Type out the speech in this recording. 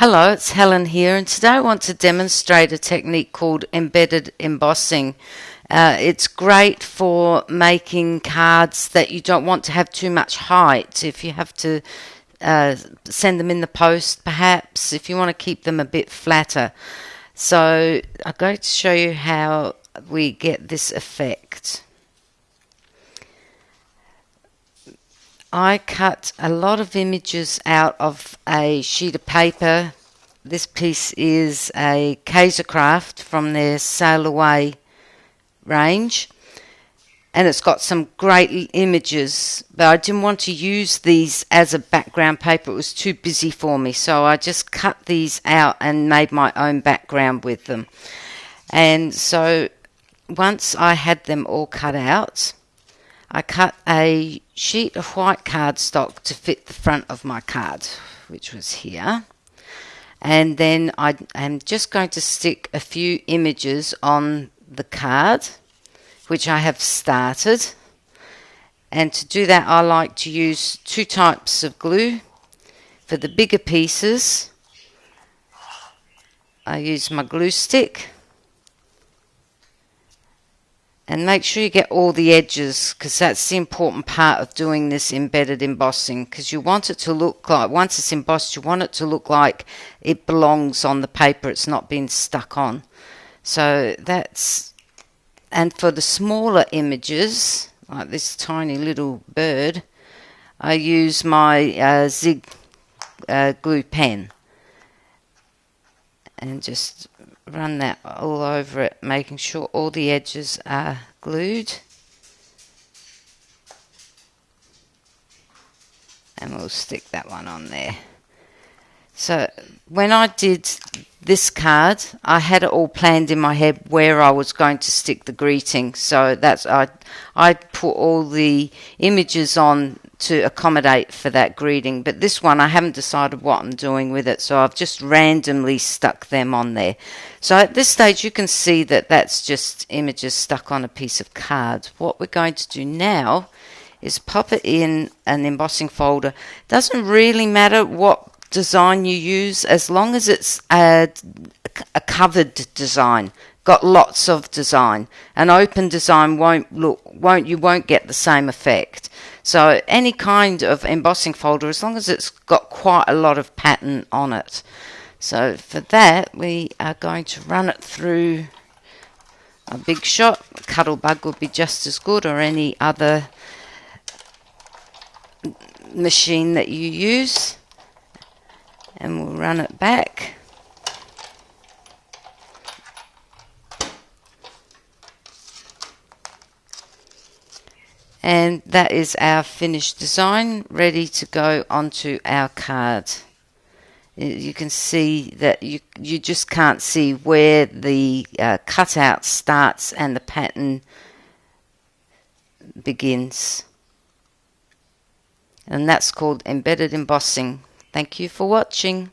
Hello, it's Helen here, and today I want to demonstrate a technique called embedded embossing. Uh, it's great for making cards that you don't want to have too much height. If you have to uh, send them in the post, perhaps, if you want to keep them a bit flatter. So I'm going to show you how we get this effect. I cut a lot of images out of a sheet of paper. This piece is a Kaisercraft from their Sail Away range. And it's got some great images, but I didn't want to use these as a background paper. It was too busy for me, so I just cut these out and made my own background with them. And so once I had them all cut out, I cut a sheet of white cardstock to fit the front of my card, which was here. And then I am just going to stick a few images on the card, which I have started. And to do that, I like to use two types of glue. For the bigger pieces, I use my glue stick and make sure you get all the edges because that's the important part of doing this embedded embossing because you want it to look like once it's embossed you want it to look like it belongs on the paper it's not been stuck on. So that's and for the smaller images like this tiny little bird I use my uh, zig uh, glue pen and just run that all over it, making sure all the edges are glued. And we'll stick that one on there. So when I did this card, I had it all planned in my head where I was going to stick the greeting. So that's I I put all the images on to accommodate for that greeting. But this one, I haven't decided what I'm doing with it, so I've just randomly stuck them on there. So at this stage, you can see that that's just images stuck on a piece of card. What we're going to do now is pop it in an embossing folder. Doesn't really matter what design you use as long as it's a, a covered design got lots of design. An open design won't look won't you won't get the same effect. So any kind of embossing folder, as long as it's got quite a lot of pattern on it. So for that, we are going to run it through a big shot. Cuttlebug would be just as good, or any other machine that you use. And we'll run it back. And that is our finished design ready to go onto our card. You can see that you you just can't see where the uh, cutout starts and the pattern begins. And that's called embedded embossing. Thank you for watching